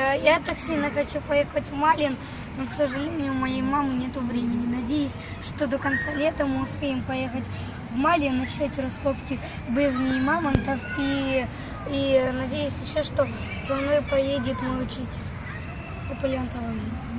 Э, я так сильно хочу поехать в Малин, но, к сожалению, у моей мамы нет времени. Надеюсь, что до конца лета мы успеем поехать в Малин, начать раскопки бывней и мамонтов. И, и надеюсь еще, что со мной поедет мой учитель по палеонтологии.